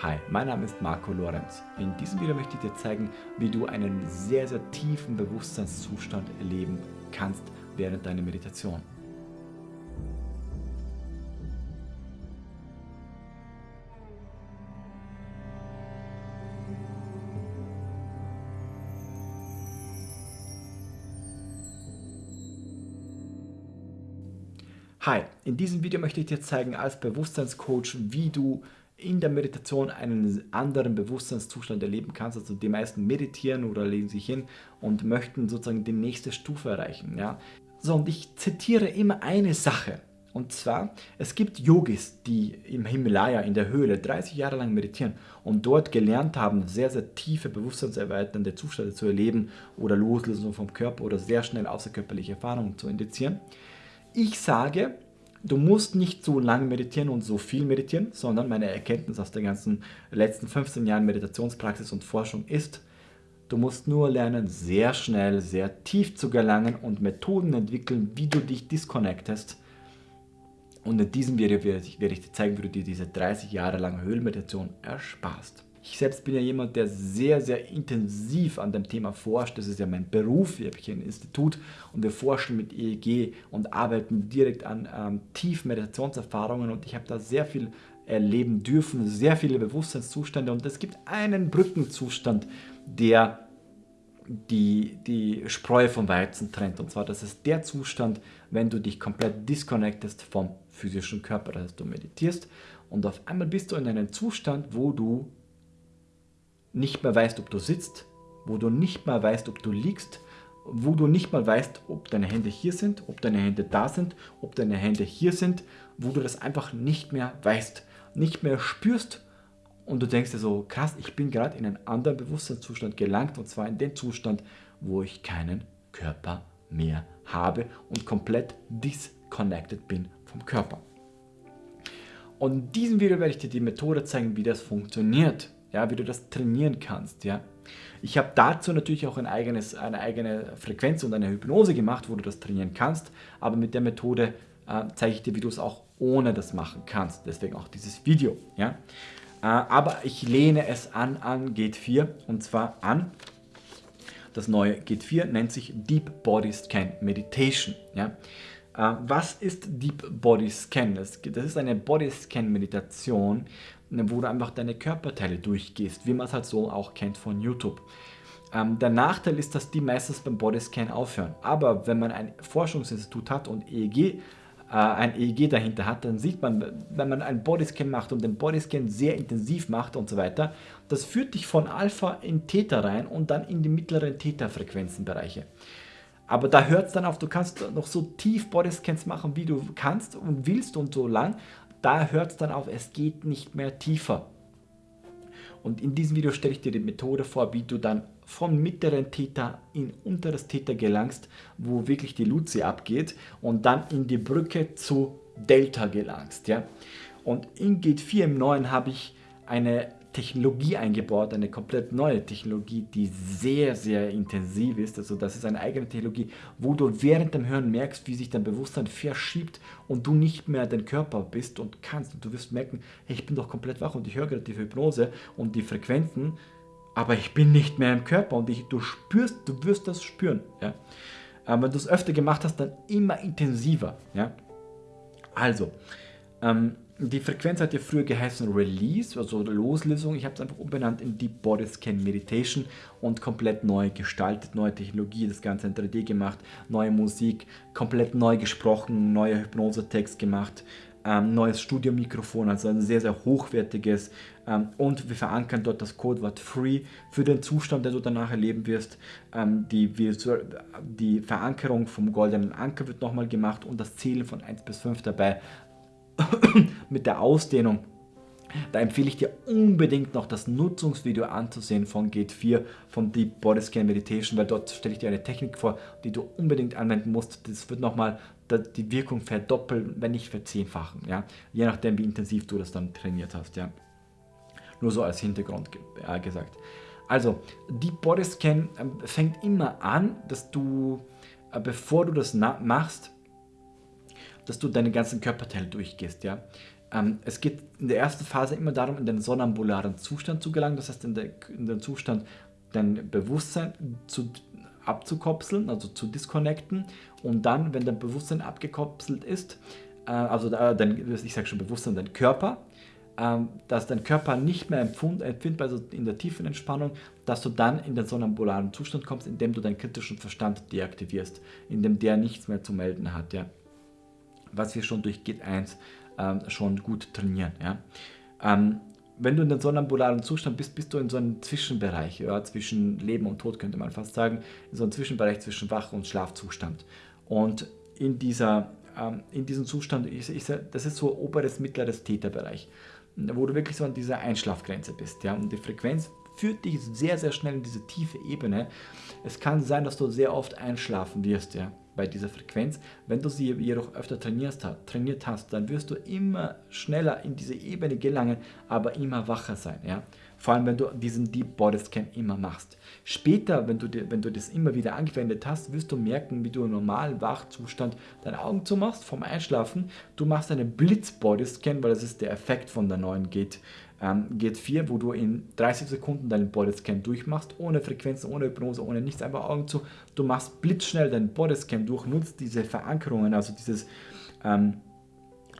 Hi, mein Name ist Marco Lorenz. In diesem Video möchte ich dir zeigen, wie du einen sehr, sehr tiefen Bewusstseinszustand erleben kannst während deiner Meditation. Hi, in diesem Video möchte ich dir zeigen als Bewusstseinscoach, wie du in der Meditation einen anderen Bewusstseinszustand erleben kannst. Also die meisten meditieren oder legen sich hin und möchten sozusagen die nächste Stufe erreichen. Ja? So, und ich zitiere immer eine Sache. Und zwar, es gibt Yogis, die im Himalaya, in der Höhle, 30 Jahre lang meditieren und dort gelernt haben, sehr, sehr tiefe, bewusstseinserweiternde Zustände zu erleben oder Loslösung vom Körper oder sehr schnell außerkörperliche Erfahrungen zu indizieren. Ich sage, du musst nicht so lange meditieren und so viel meditieren, sondern meine Erkenntnis aus den ganzen letzten 15 Jahren Meditationspraxis und Forschung ist, du musst nur lernen, sehr schnell, sehr tief zu gelangen und Methoden entwickeln, wie du dich disconnectest. Und in diesem Video werde ich, werde ich dir zeigen, wie du dir diese 30 Jahre lange Höhlenmeditation ersparst. Ich selbst bin ja jemand, der sehr, sehr intensiv an dem Thema forscht. Das ist ja mein Beruf. Ich habe hier ein Institut und wir forschen mit EEG und arbeiten direkt an ähm, tiefen Meditationserfahrungen und ich habe da sehr viel erleben dürfen, sehr viele Bewusstseinszustände und es gibt einen Brückenzustand, der die, die Spreu vom Weizen trennt. Und zwar, das ist der Zustand, wenn du dich komplett disconnectest vom physischen Körper. Das heißt, du meditierst und auf einmal bist du in einem Zustand, wo du nicht mehr weißt, ob du sitzt, wo du nicht mehr weißt, ob du liegst, wo du nicht mal weißt, ob deine Hände hier sind, ob deine Hände da sind, ob deine Hände hier sind, wo du das einfach nicht mehr weißt, nicht mehr spürst und du denkst dir so, krass, ich bin gerade in einen anderen Bewusstseinszustand gelangt und zwar in den Zustand, wo ich keinen Körper mehr habe und komplett disconnected bin vom Körper. Und in diesem Video werde ich dir die Methode zeigen, wie das funktioniert ja, wie du das trainieren kannst. Ja. Ich habe dazu natürlich auch ein eigenes, eine eigene Frequenz und eine Hypnose gemacht, wo du das trainieren kannst, aber mit der Methode äh, zeige ich dir, wie du es auch ohne das machen kannst. Deswegen auch dieses Video. Ja. Äh, aber ich lehne es an an Gate 4 und zwar an das neue Gate 4 nennt sich Deep Body Scan Meditation. Ja. Äh, was ist Deep Body Scan? Das, ist eine Body Scan Meditation, Ne, wo du einfach deine Körperteile durchgehst, wie man es halt so auch kennt von YouTube. Ähm, der Nachteil ist, dass die meistens beim Bodyscan aufhören. Aber wenn man ein Forschungsinstitut hat und EEG, äh, ein EEG dahinter hat, dann sieht man, wenn man einen Bodyscan macht und den Bodyscan sehr intensiv macht und so weiter, das führt dich von Alpha in Theta rein und dann in die mittleren Theta-Frequenzenbereiche. Aber da hört es dann auf, du kannst noch so tief Bodyscans machen, wie du kannst und willst und so lang, da hört es dann auf, es geht nicht mehr tiefer. Und in diesem Video stelle ich dir die Methode vor, wie du dann vom mittleren Theta in unteres Theta gelangst, wo wirklich die Luzi abgeht und dann in die Brücke zu Delta gelangst. Ja? Und in Gate 4 im neuen habe ich eine Technologie eingebaut, eine komplett neue Technologie, die sehr, sehr intensiv ist. Also das ist eine eigene Technologie, wo du während dem Hören merkst, wie sich dein Bewusstsein verschiebt und du nicht mehr dein Körper bist und kannst. Und du wirst merken, hey, ich bin doch komplett wach und ich höre gerade die Hypnose und die Frequenzen, aber ich bin nicht mehr im Körper und ich, du spürst, du wirst das spüren. Ja? Ähm, wenn du es öfter gemacht hast, dann immer intensiver. Ja? Also, ähm, die Frequenz hat ja früher geheißen Release, also Loslösung. Ich habe es einfach umbenannt in Deep Body Scan Meditation und komplett neu gestaltet, neue Technologie, das Ganze in 3D gemacht, neue Musik, komplett neu gesprochen, neuer Hypnose-Text gemacht, ähm, neues Studiomikrofon, also ein sehr, sehr hochwertiges ähm, und wir verankern dort das Codewort Free für den Zustand, den du danach erleben wirst. Ähm, die, die Verankerung vom goldenen Anker wird nochmal gemacht und das Zählen von 1 bis 5 dabei mit der Ausdehnung. Da empfehle ich dir unbedingt noch das Nutzungsvideo anzusehen von Gate 4 vom Deep Body Scan Meditation, weil dort stelle ich dir eine Technik vor, die du unbedingt anwenden musst. Das wird nochmal die Wirkung verdoppeln, wenn nicht verzehnfachen, ja? je nachdem wie intensiv du das dann trainiert hast. Ja? Nur so als Hintergrund gesagt. Also, Deep Body Scan äh, fängt immer an, dass du, äh, bevor du das machst, dass du deine ganzen Körperteile durchgehst. Ja? Ähm, es geht in der ersten Phase immer darum, in den sonambularen Zustand zu gelangen, das heißt in, der, in den Zustand dein Bewusstsein zu, abzukopseln, also zu disconnecten und dann, wenn dein Bewusstsein abgekopselt ist, äh, also äh, dein, ich sage schon Bewusstsein, dein Körper, äh, dass dein Körper nicht mehr empfund, empfindbar ist also in der tiefen Entspannung, dass du dann in den sonambularen Zustand kommst, indem du deinen kritischen Verstand deaktivierst, indem der nichts mehr zu melden hat, ja. Was wir schon durch Git 1 ähm, schon gut trainieren. Ja. Ähm, wenn du in den sonambularen Zustand bist, bist du in so einem Zwischenbereich, ja, zwischen Leben und Tod könnte man fast sagen, in so einem Zwischenbereich zwischen Wach- und Schlafzustand. Und in, dieser, ähm, in diesem Zustand, ich, ich, das ist so oberes, mittleres Täterbereich, wo du wirklich so an dieser Einschlafgrenze bist. Ja? Und die Frequenz führt dich sehr, sehr schnell in diese tiefe Ebene. Es kann sein, dass du sehr oft einschlafen wirst. Ja? Bei dieser Frequenz. Wenn du sie jedoch öfter trainiert, trainiert hast, dann wirst du immer schneller in diese Ebene gelangen, aber immer wacher sein. Ja? Vor allem, wenn du diesen Deep Body Scan immer machst. Später, wenn du, wenn du das immer wieder angewendet hast, wirst du merken, wie du im normalen Wachzustand deine Augen zumachst vom Einschlafen. Du machst einen Blitz Body Scan, weil das ist der Effekt von der neuen Gate ähm, Gate 4, wo du in 30 Sekunden deinen Bodyscan durchmachst, ohne Frequenzen, ohne Hypnose, ohne nichts, einfach Augen zu. Du machst blitzschnell deinen Bodyscan durch, nutzt diese Verankerungen, also dieses ähm,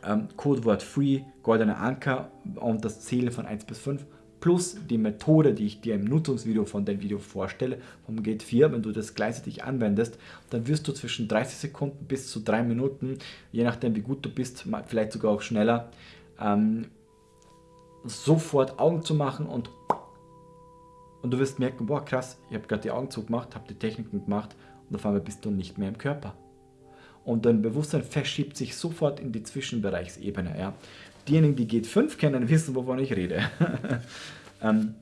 ähm, Codewort Free, goldener Anker und das Zählen von 1 bis 5 plus die Methode, die ich dir im Nutzungsvideo von dem Video vorstelle, vom Gate 4, wenn du das gleichzeitig anwendest, dann wirst du zwischen 30 Sekunden bis zu 3 Minuten, je nachdem wie gut du bist, vielleicht sogar auch schneller, ähm, sofort Augen zu machen und, und du wirst merken, boah krass, ich habe gerade die Augen zugemacht, habe die Techniken gemacht und auf einmal bist du nicht mehr im Körper. Und dein Bewusstsein verschiebt sich sofort in die Zwischenbereichsebene. Ja. Diejenigen, die G5 kennen, wissen, wovon ich rede. ähm,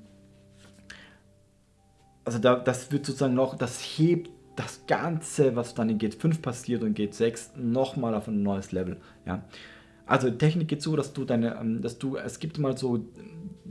also da, das wird sozusagen noch, das hebt das Ganze, was dann in Gate 5 passiert und Gate 6, nochmal auf ein neues Level. Ja. Also Technik geht so, dass du deine, ähm, dass du, es gibt mal so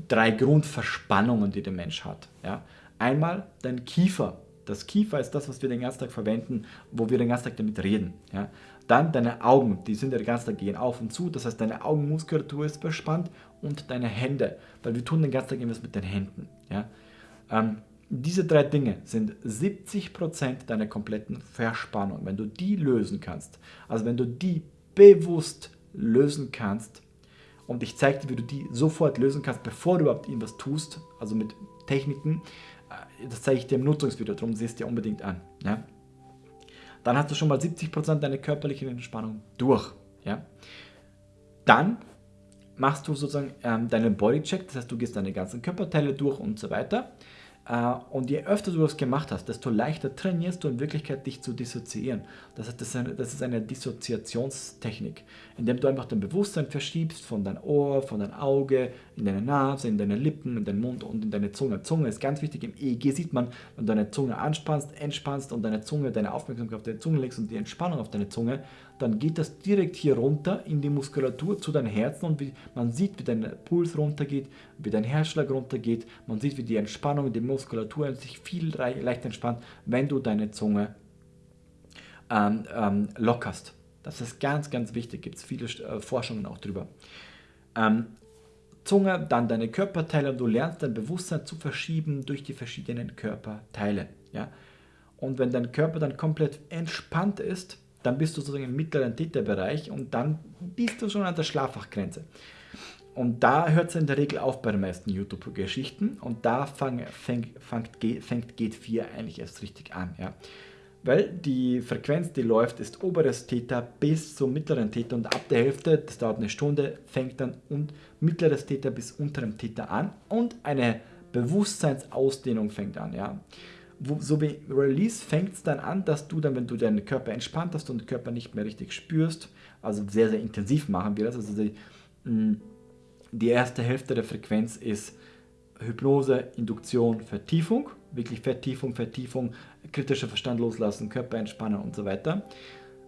drei Grundverspannungen, die der Mensch hat. Ja? Einmal dein Kiefer. Das Kiefer ist das, was wir den ganzen Tag verwenden, wo wir den ganzen Tag damit reden. Ja? Dann deine Augen, die sind ja den ganzen Tag gehen auf und zu, das heißt deine Augenmuskulatur ist verspannt und deine Hände, weil wir tun den ganzen Tag irgendwas mit den Händen. Ja? Ähm, diese drei Dinge sind 70% deiner kompletten Verspannung. Wenn du die lösen kannst, also wenn du die bewusst lösen kannst. Und ich zeige dir, wie du die sofort lösen kannst, bevor du überhaupt irgendwas tust, also mit Techniken. Äh, das zeige ich dir im Nutzungsvideo, darum siehst du dir unbedingt an. Ja? Dann hast du schon mal 70% deiner körperlichen Entspannung durch. Ja? Dann machst du sozusagen ähm, deinen Bodycheck, das heißt, du gehst deine ganzen Körperteile durch und so weiter. Äh, und je öfter du das gemacht hast, desto leichter trainierst du in Wirklichkeit dich zu dissoziieren. Das ist eine, das ist eine Dissoziationstechnik, indem du einfach dein Bewusstsein verschiebst von dein Ohr, von dein Auge, in deine Nase, in deine Lippen, in deinen Mund und in deine Zunge. Zunge ist ganz wichtig. Im EEG sieht man, wenn du deine Zunge anspannst, entspannst und deine Zunge, deine Aufmerksamkeit auf deine Zunge legst und die Entspannung auf deine Zunge, dann geht das direkt hier runter in die Muskulatur zu deinem Herzen und man sieht, wie dein Puls runtergeht, wie dein Herzschlag runtergeht, man sieht, wie die Entspannung in der Muskulatur sich viel leichter entspannt, wenn du deine Zunge ähm, ähm, lockerst. Das ist ganz, ganz wichtig, gibt es viele äh, Forschungen auch drüber. Ähm, Zunge, dann deine Körperteile und du lernst dein Bewusstsein zu verschieben durch die verschiedenen Körperteile. Ja? Und wenn dein Körper dann komplett entspannt ist, dann bist du sozusagen im mittleren Täterbereich und dann bist du schon an der Schlafwachgrenze. Und da hört es in der Regel auf bei den meisten YouTube-Geschichten und da fang, fängt, fängt, fängt Gate 4 eigentlich erst richtig an. Ja. Weil die Frequenz, die läuft, ist oberes Theta bis zum mittleren Theta und ab der Hälfte, das dauert eine Stunde, fängt dann und mittleres Theta bis unterem Theta an und eine Bewusstseinsausdehnung fängt an. Ja so wie Release fängt es dann an, dass du dann, wenn du deinen Körper entspannt hast und den Körper nicht mehr richtig spürst, also sehr, sehr intensiv machen wir das. Also die, mm, die erste Hälfte der Frequenz ist Hypnose, Induktion, Vertiefung, wirklich Vertiefung, Vertiefung, kritischer Verstand loslassen, Körper entspannen und so weiter.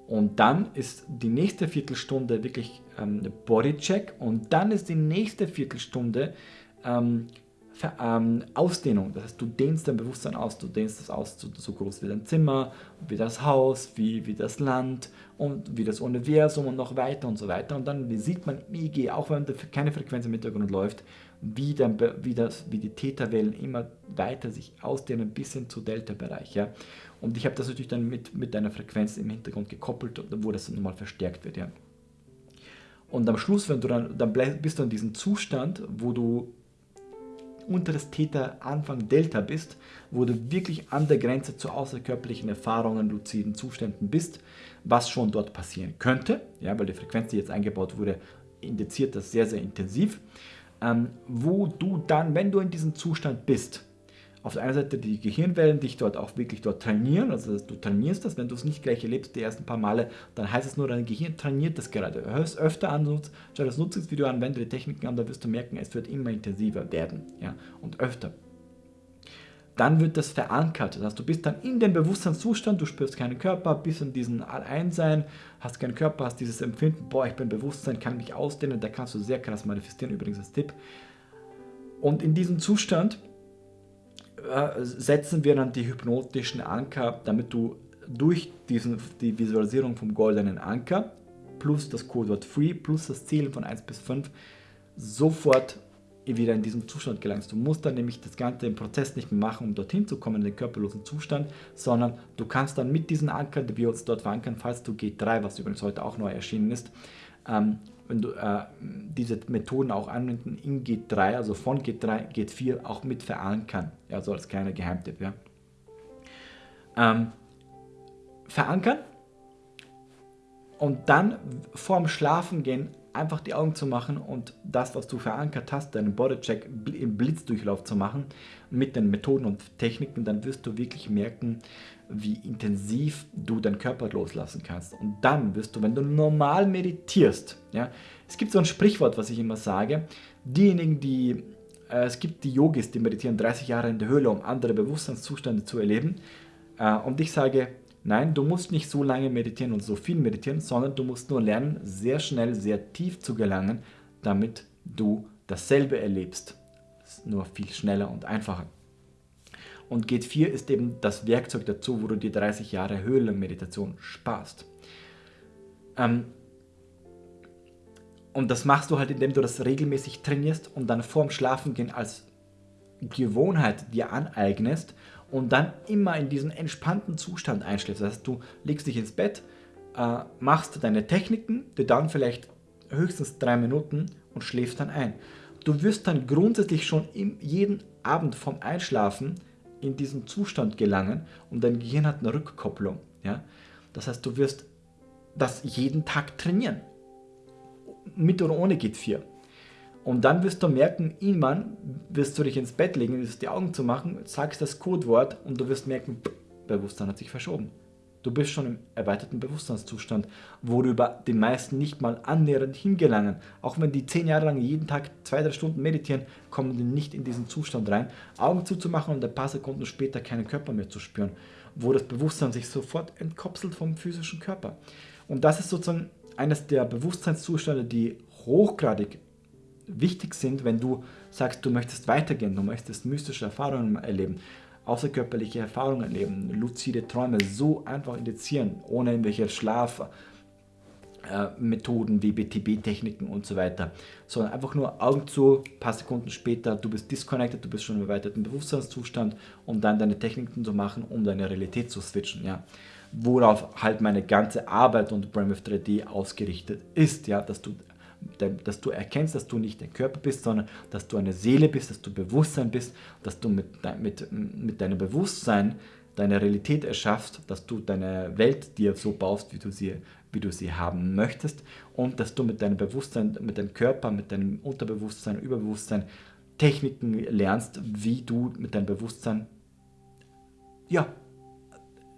Und dann ist die nächste Viertelstunde wirklich ähm, Bodycheck und dann ist die nächste Viertelstunde ähm, ähm, Ausdehnung. Das heißt, du dehnst dein Bewusstsein aus, du dehnst es aus so, so groß wie dein Zimmer, wie das Haus, wie, wie das Land und wie das Universum und noch weiter und so weiter. Und dann sieht man im EEG, auch wenn keine Frequenz im Hintergrund läuft, wie, dann, wie, das, wie die Theta-Wellen immer weiter sich ausdehnen bis hin zu Delta-Bereich. Ja? Und ich habe das natürlich dann mit, mit einer Frequenz im Hintergrund gekoppelt, wo das nochmal verstärkt wird. Ja? Und am Schluss, wenn du dann, dann bist du in diesem Zustand, wo du unter das Theta Anfang Delta bist, wo du wirklich an der Grenze zu außerkörperlichen Erfahrungen, luziden Zuständen bist, was schon dort passieren könnte, ja, weil die Frequenz, die jetzt eingebaut wurde, indiziert das sehr, sehr intensiv, ähm, wo du dann, wenn du in diesem Zustand bist, auf der einen Seite die Gehirnwellen dich dort auch wirklich dort trainieren, also du trainierst das, wenn du es nicht gleich erlebst die ersten paar Male, dann heißt es nur, dein Gehirn trainiert das gerade. Hör es öfter an, schau das Nutzungsvideo an, wende die Techniken an, da wirst du merken, es wird immer intensiver werden ja, und öfter. Dann wird das verankert, das heißt, du bist dann in dem Bewusstseinszustand, du spürst keinen Körper, bist in diesem Alleinsein, hast keinen Körper, hast dieses Empfinden, boah, ich bin Bewusstsein, kann mich ausdehnen, da kannst du sehr krass manifestieren, übrigens als Tipp. Und in diesem Zustand setzen wir dann die hypnotischen Anker, damit du durch diesen, die Visualisierung vom goldenen Anker plus das Codewort Free plus das Zählen von 1 bis 5 sofort wieder in diesen Zustand gelangst. Du musst dann nämlich das Ganze im Prozess nicht mehr machen, um dorthin zu kommen, in den körperlosen Zustand, sondern du kannst dann mit diesen Ankern, die wir uns dort verankern, falls du G3, was übrigens heute auch neu erschienen ist, ähm, wenn du äh, diese Methoden auch anwenden in G3, also von G3, G4 auch mit verankern. Ja, so als kleiner Geheimtipp. Ja. Ähm, verankern und dann vorm Schlafengehen einfach die Augen zu machen und das, was du verankert hast, deinen Bodycheck im Blitzdurchlauf zu machen mit den Methoden und Techniken, dann wirst du wirklich merken, wie intensiv du deinen Körper loslassen kannst. Und dann wirst du, wenn du normal meditierst, ja, es gibt so ein Sprichwort, was ich immer sage, diejenigen, die, äh, es gibt die Yogis, die meditieren 30 Jahre in der Höhle, um andere Bewusstseinszustände zu erleben. Äh, und ich sage, Nein, du musst nicht so lange meditieren und so viel meditieren, sondern du musst nur lernen, sehr schnell, sehr tief zu gelangen, damit du dasselbe erlebst. Nur viel schneller und einfacher. Und Gate 4 ist eben das Werkzeug dazu, wo du die 30 Jahre Höhlenmeditation sparst. Ähm, und das machst du halt, indem du das regelmäßig trainierst und dann vorm Schlafengehen als Gewohnheit dir aneignest und dann immer in diesen entspannten Zustand einschläfst. Das heißt, du legst dich ins Bett, äh, machst deine Techniken, die dann vielleicht höchstens drei Minuten und schläfst dann ein. Du wirst dann grundsätzlich schon im, jeden Abend vom Einschlafen in diesen Zustand gelangen und dein Gehirn hat eine Rückkopplung. Ja? Das heißt, du wirst das jeden Tag trainieren. Mit oder ohne geht 4. Und dann wirst du merken, irgendwann wirst du dich ins Bett legen, wirst die Augen zu machen, sagst das Codewort und du wirst merken, Bewusstsein hat sich verschoben. Du bist schon im erweiterten Bewusstseinszustand, worüber die meisten nicht mal annähernd hingelangen. Auch wenn die zehn Jahre lang jeden Tag zwei, drei Stunden meditieren, kommen die nicht in diesen Zustand rein. Augen zuzumachen und ein paar Sekunden später keinen Körper mehr zu spüren, wo das Bewusstsein sich sofort entkopselt vom physischen Körper. Und das ist sozusagen eines der Bewusstseinszustände, die hochgradig wichtig sind, wenn du sagst, du möchtest weitergehen, du möchtest mystische Erfahrungen erleben, außerkörperliche Erfahrungen erleben, luzide Träume so einfach indizieren, ohne irgendwelche Schlafmethoden wie BTB-Techniken und so weiter, sondern einfach nur Augen zu, paar Sekunden später, du bist disconnected, du bist schon im erweiterten Bewusstseinszustand, um dann deine Techniken zu machen, um deine Realität zu switchen, ja. Worauf halt meine ganze Arbeit und Brainwave 3D ausgerichtet ist, ja, dass du dass du erkennst, dass du nicht der Körper bist, sondern dass du eine Seele bist, dass du Bewusstsein bist, dass du mit, mit, mit deinem Bewusstsein deine Realität erschaffst, dass du deine Welt dir so baust, wie du sie, wie du sie haben möchtest und dass du mit deinem Bewusstsein, mit deinem Körper, mit deinem Unterbewusstsein, Überbewusstsein Techniken lernst, wie du mit deinem Bewusstsein ja,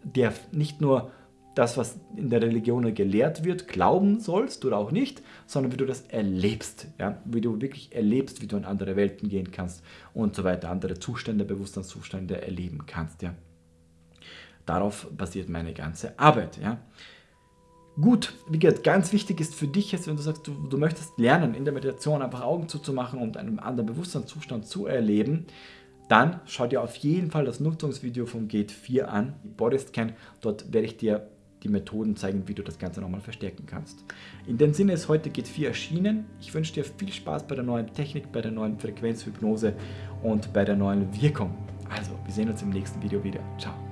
der nicht nur das, was in der Religion gelehrt wird, glauben sollst oder auch nicht, sondern wie du das erlebst, ja? wie du wirklich erlebst, wie du in andere Welten gehen kannst und so weiter, andere Zustände, Bewusstseinszustände erleben kannst. Ja? Darauf basiert meine ganze Arbeit. Ja? Gut, wie gesagt, ganz wichtig ist für dich jetzt, wenn du sagst, du, du möchtest lernen, in der Meditation einfach Augen zuzumachen und einen anderen Bewusstseinszustand zu erleben, dann schau dir auf jeden Fall das Nutzungsvideo vom Gate 4 an, Bodyscan. Dort werde ich dir die Methoden zeigen, wie du das Ganze nochmal verstärken kannst. In dem Sinne ist heute Gate 4 erschienen. Ich wünsche dir viel Spaß bei der neuen Technik, bei der neuen Frequenzhypnose und bei der neuen Wirkung. Also, wir sehen uns im nächsten Video wieder. Ciao.